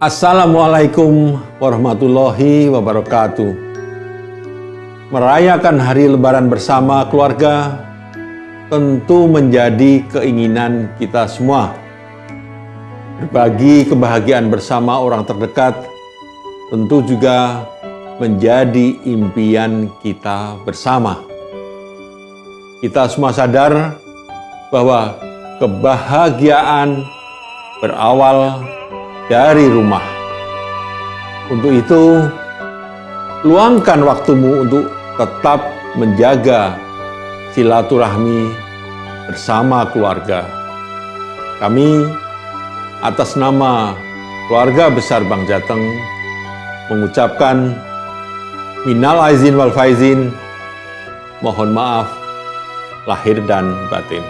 Assalamualaikum warahmatullahi wabarakatuh. Merayakan hari Lebaran bersama keluarga tentu menjadi keinginan kita semua. Berbagi kebahagiaan bersama orang terdekat tentu juga menjadi impian kita bersama. Kita semua sadar bahwa kebahagiaan berawal dari rumah. Untuk itu, luangkan waktumu untuk tetap menjaga silaturahmi bersama keluarga. Kami atas nama keluarga besar Bang Jateng mengucapkan minal aizin wal faizin, mohon maaf lahir dan batin.